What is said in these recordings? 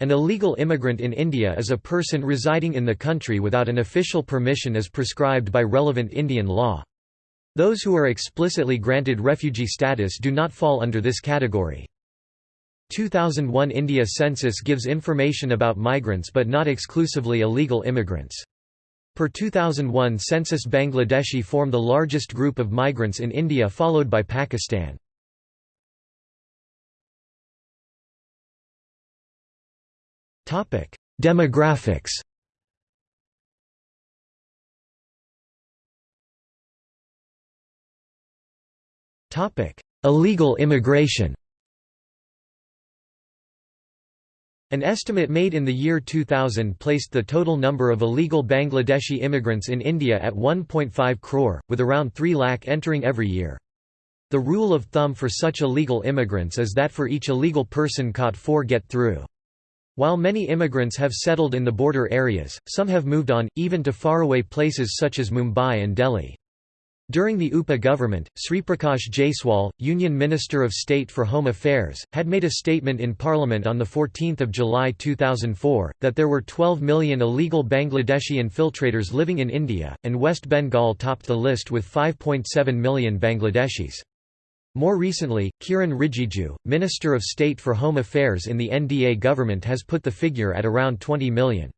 An illegal immigrant in India is a person residing in the country without an official permission as prescribed by relevant Indian law. Those who are explicitly granted refugee status do not fall under this category. 2001 India census gives information about migrants but not exclusively illegal immigrants. Per 2001 census Bangladeshi form the largest group of migrants in India followed by Pakistan. Demographics Topic: Illegal immigration An estimate made in the year 2000 placed the total number of illegal Bangladeshi immigrants in India at 1.5 crore, with around 3 lakh entering every year. The rule of thumb for such illegal immigrants is that for each illegal person caught four get through. While many immigrants have settled in the border areas, some have moved on, even to faraway places such as Mumbai and Delhi. During the UPA government, Sriprakash Jaiswal, Union Minister of State for Home Affairs, had made a statement in Parliament on 14 July 2004, that there were 12 million illegal Bangladeshi infiltrators living in India, and West Bengal topped the list with 5.7 million Bangladeshis. More recently, Kiran Rijiju, Minister of State for Home Affairs in the NDA government has put the figure at around 20 million.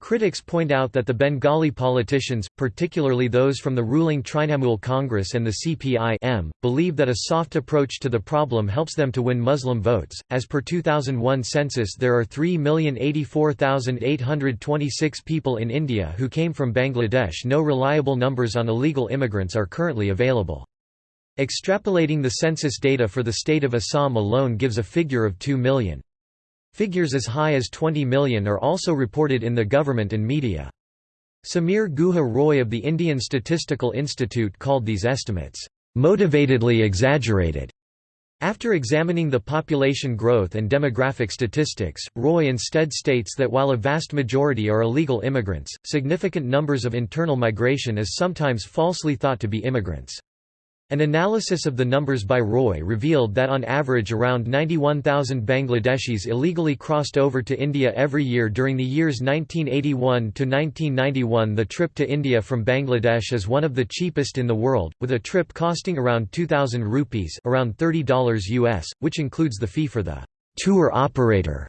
Critics point out that the Bengali politicians, particularly those from the ruling Trinamool Congress and the CPI believe that a soft approach to the problem helps them to win Muslim votes. As per 2001 census, there are 3,084,826 people in India who came from Bangladesh. No reliable numbers on illegal immigrants are currently available. Extrapolating the census data for the state of Assam alone gives a figure of 2 million. Figures as high as 20 million are also reported in the government and media. Samir Guha Roy of the Indian Statistical Institute called these estimates, "...motivatedly exaggerated." After examining the population growth and demographic statistics, Roy instead states that while a vast majority are illegal immigrants, significant numbers of internal migration is sometimes falsely thought to be immigrants. An analysis of the numbers by Roy revealed that on average around 91,000 Bangladeshis illegally crossed over to India every year during the years 1981 to 1991. The trip to India from Bangladesh is one of the cheapest in the world, with a trip costing around 2000 rupees, around $30 US, which includes the fee for the tour operator.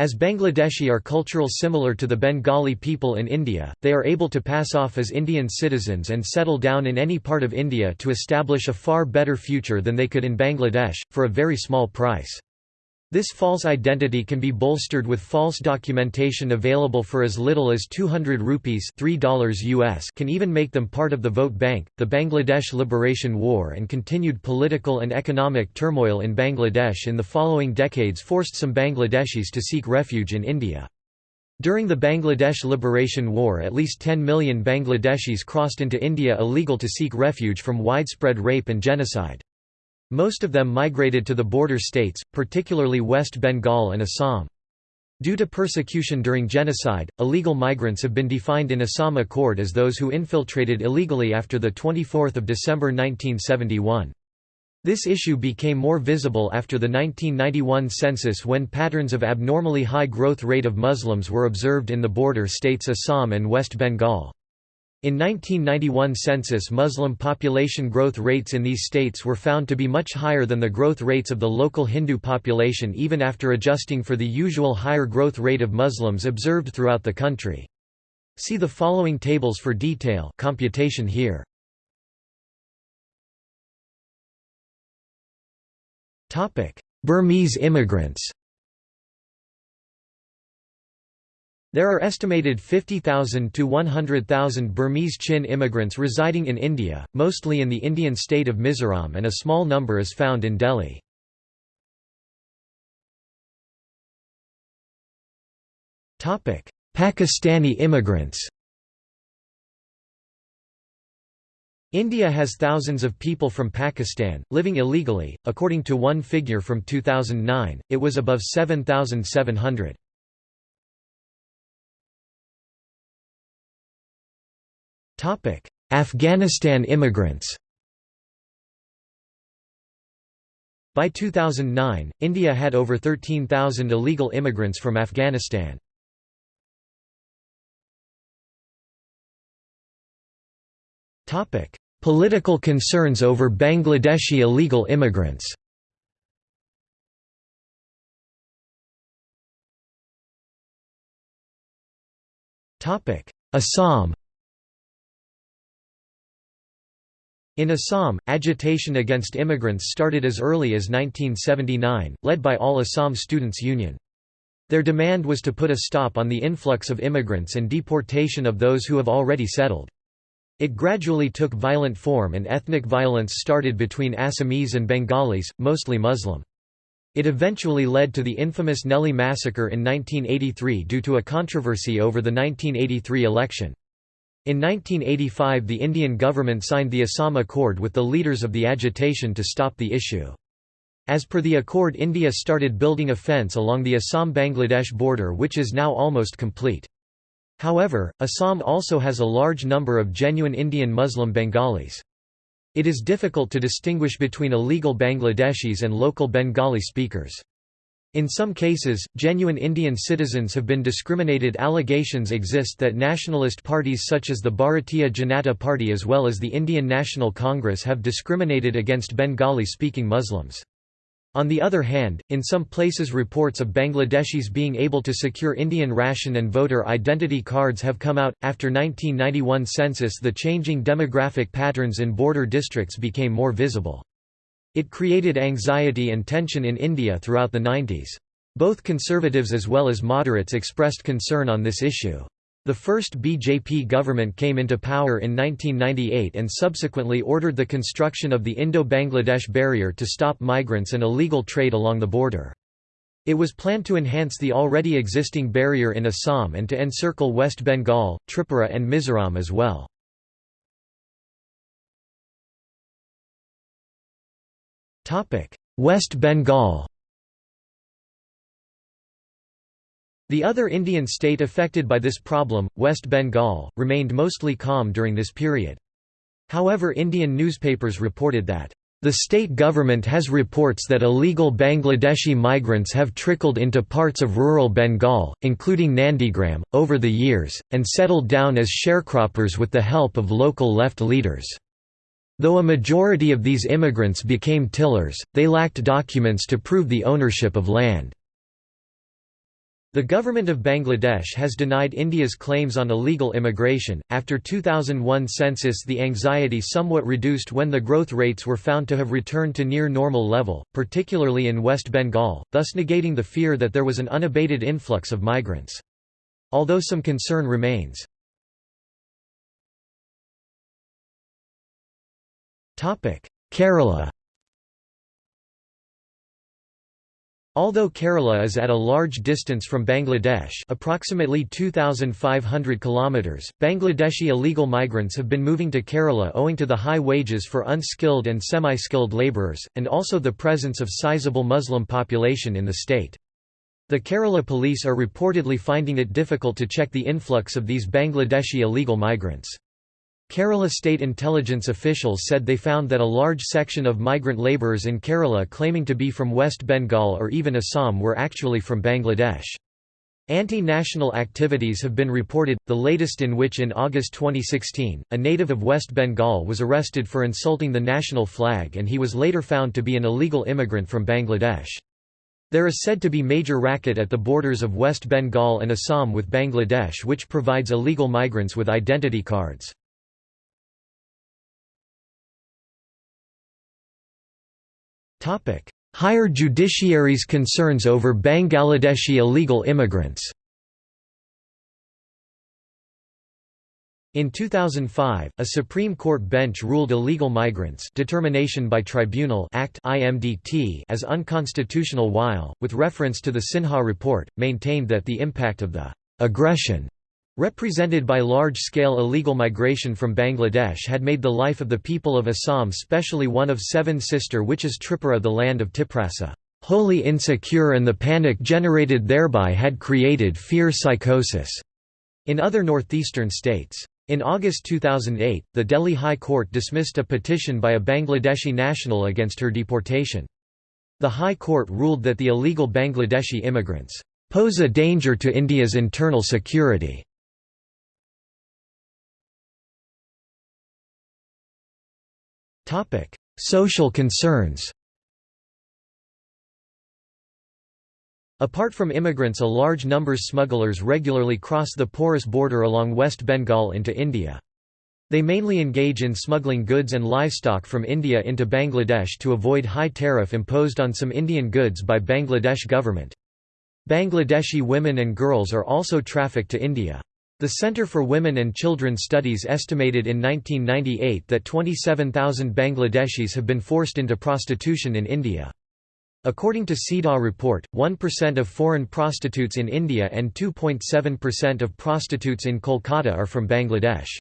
As Bangladeshi are cultural similar to the Bengali people in India, they are able to pass off as Indian citizens and settle down in any part of India to establish a far better future than they could in Bangladesh, for a very small price. This false identity can be bolstered with false documentation available for as little as 200 rupees $3 US can even make them part of the vote bank. The Bangladesh Liberation War and continued political and economic turmoil in Bangladesh in the following decades forced some Bangladeshis to seek refuge in India. During the Bangladesh Liberation War at least 10 million Bangladeshis crossed into India illegal to seek refuge from widespread rape and genocide. Most of them migrated to the border states, particularly West Bengal and Assam. Due to persecution during genocide, illegal migrants have been defined in Assam Accord as those who infiltrated illegally after 24 December 1971. This issue became more visible after the 1991 census when patterns of abnormally high growth rate of Muslims were observed in the border states Assam and West Bengal. In 1991 census Muslim population growth rates in these states were found to be much higher than the growth rates of the local Hindu population even after adjusting for the usual higher growth rate of Muslims observed throughout the country. See the following tables for detail computation here. Burmese immigrants There are estimated 50,000 to 100,000 Burmese Chin immigrants residing in India, mostly in the Indian state of Mizoram and a small number is found in Delhi. Pakistani immigrants India has thousands of people from Pakistan, living illegally, according to one figure from 2009, it was above 7,700. Afghanistan immigrants By 2009, India had over 13,000 illegal immigrants from Afghanistan. Political concerns over Bangladeshi illegal immigrants Assam In Assam, agitation against immigrants started as early as 1979, led by All Assam Students' Union. Their demand was to put a stop on the influx of immigrants and deportation of those who have already settled. It gradually took violent form and ethnic violence started between Assamese and Bengalis, mostly Muslim. It eventually led to the infamous Nellie massacre in 1983 due to a controversy over the 1983 election. In 1985 the Indian government signed the Assam Accord with the leaders of the agitation to stop the issue. As per the accord India started building a fence along the Assam-Bangladesh border which is now almost complete. However, Assam also has a large number of genuine Indian Muslim Bengalis. It is difficult to distinguish between illegal Bangladeshis and local Bengali speakers. In some cases, genuine Indian citizens have been discriminated allegations exist that nationalist parties such as the Bharatiya Janata Party as well as the Indian National Congress have discriminated against Bengali-speaking Muslims. On the other hand, in some places reports of Bangladeshis being able to secure Indian ration and voter identity cards have come out. After 1991 census the changing demographic patterns in border districts became more visible. It created anxiety and tension in India throughout the 90s. Both conservatives as well as moderates expressed concern on this issue. The first BJP government came into power in 1998 and subsequently ordered the construction of the Indo-Bangladesh barrier to stop migrants and illegal trade along the border. It was planned to enhance the already existing barrier in Assam and to encircle West Bengal, Tripura and Mizoram as well. West Bengal The other Indian state affected by this problem, West Bengal, remained mostly calm during this period. However Indian newspapers reported that, "...the state government has reports that illegal Bangladeshi migrants have trickled into parts of rural Bengal, including Nandigram, over the years, and settled down as sharecroppers with the help of local left leaders." Though a majority of these immigrants became tillers, they lacked documents to prove the ownership of land. The government of Bangladesh has denied India's claims on illegal immigration. After 2001 census, the anxiety somewhat reduced when the growth rates were found to have returned to near normal level, particularly in West Bengal, thus negating the fear that there was an unabated influx of migrants. Although some concern remains. Kerala Although Kerala is at a large distance from Bangladesh approximately 2,500 kilometers, Bangladeshi illegal migrants have been moving to Kerala owing to the high wages for unskilled and semi-skilled labourers, and also the presence of sizable Muslim population in the state. The Kerala police are reportedly finding it difficult to check the influx of these Bangladeshi illegal migrants. Kerala state intelligence officials said they found that a large section of migrant labourers in Kerala claiming to be from West Bengal or even Assam were actually from Bangladesh. Anti-national activities have been reported, the latest in which in August 2016, a native of West Bengal was arrested for insulting the national flag and he was later found to be an illegal immigrant from Bangladesh. There is said to be major racket at the borders of West Bengal and Assam with Bangladesh which provides illegal migrants with identity cards. Higher judiciary's concerns over Bangladeshi illegal immigrants. In 2005, a Supreme Court bench ruled Illegal Migrants Determination by Tribunal Act IMDT as unconstitutional while, with reference to the Sinha report, maintained that the impact of the «aggression» represented by large-scale illegal migration from Bangladesh had made the life of the people of Assam specially one of seven sister witches is Tripura the land of Tiprasa, wholly insecure and the panic generated thereby had created fear psychosis, in other northeastern states. In August 2008, the Delhi High Court dismissed a petition by a Bangladeshi national against her deportation. The High Court ruled that the illegal Bangladeshi immigrants pose a danger to India's internal security. Social concerns Apart from immigrants a large numbers smugglers regularly cross the porous border along West Bengal into India. They mainly engage in smuggling goods and livestock from India into Bangladesh to avoid high tariff imposed on some Indian goods by Bangladesh government. Bangladeshi women and girls are also trafficked to India. The Center for Women and Children Studies estimated in 1998 that 27,000 Bangladeshis have been forced into prostitution in India. According to CEDAW report, 1% of foreign prostitutes in India and 2.7% of prostitutes in Kolkata are from Bangladesh.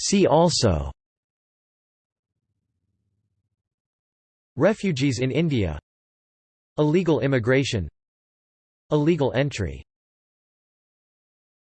See also Refugees in India Illegal immigration Illegal entry